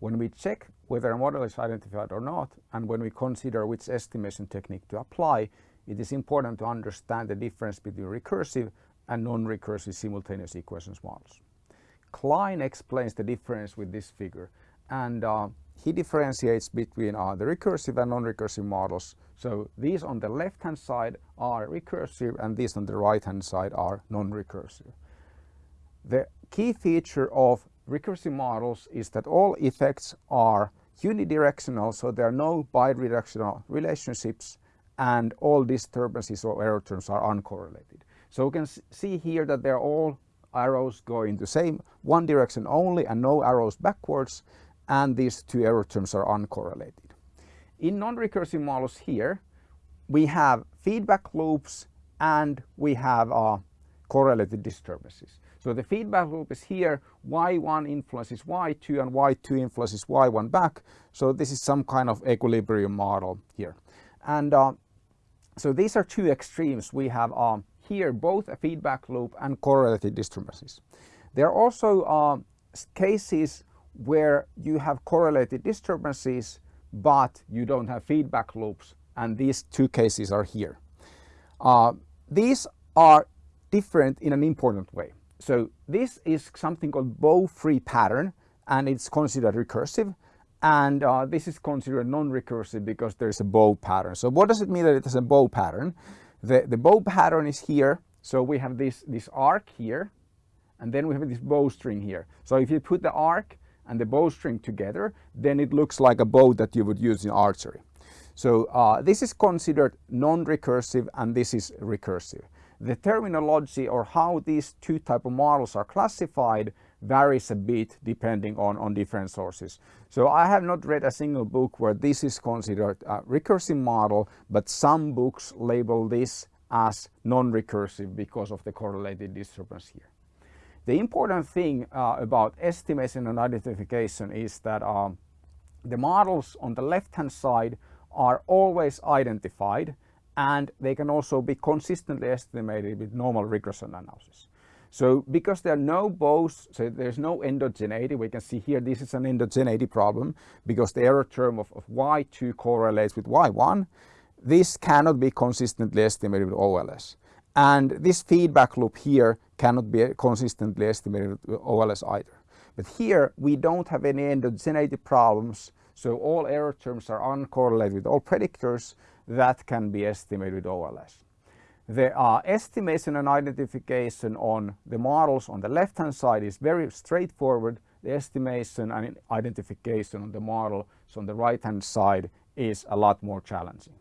when we check whether a model is identified or not, and when we consider which estimation technique to apply, it is important to understand the difference between recursive and non-recursive simultaneous equations models. Kline explains the difference with this figure and uh, he differentiates between uh, the recursive and non-recursive models. So these on the left hand side are recursive and these on the right hand side are non-recursive. The key feature of recursive models is that all effects are unidirectional, so there are no bidirectional relationships and all disturbances or error terms are uncorrelated. So we can see here that they're all arrows go in the same one direction only and no arrows backwards and these two error terms are uncorrelated. In non-recursive models here we have feedback loops and we have uh, correlated disturbances. So the feedback loop is here, y1 influences y2 and y2 influences y1 back. So this is some kind of equilibrium model here. And uh, so these are two extremes. We have uh, here both a feedback loop and correlated disturbances. There are also uh, cases where you have correlated disturbances but you don't have feedback loops and these two cases are here. Uh, these are different in an important way. So this is something called bow-free pattern and it's considered recursive and uh, this is considered non-recursive because there's a bow pattern. So what does it mean that it has a bow pattern? The, the bow pattern is here so we have this, this arc here and then we have this bowstring here. So if you put the arc and the bowstring together, then it looks like a bow that you would use in archery. So uh, this is considered non-recursive and this is recursive. The terminology or how these two type of models are classified varies a bit depending on, on different sources. So I have not read a single book where this is considered a recursive model, but some books label this as non-recursive because of the correlated disturbance here. The important thing uh, about estimation and identification is that um, the models on the left hand side are always identified and they can also be consistently estimated with normal regression analysis. So because there are no bows, so there's no endogeneity, we can see here this is an endogeneity problem because the error term of, of y2 correlates with y1. This cannot be consistently estimated with OLS. And this feedback loop here cannot be consistently estimated with OLS either. But here we don't have any endogeneity problems, so all error terms are uncorrelated with all predictors that can be estimated with OLS. The uh, estimation and identification on the models on the left hand side is very straightforward. The estimation and identification on the models on the right hand side is a lot more challenging.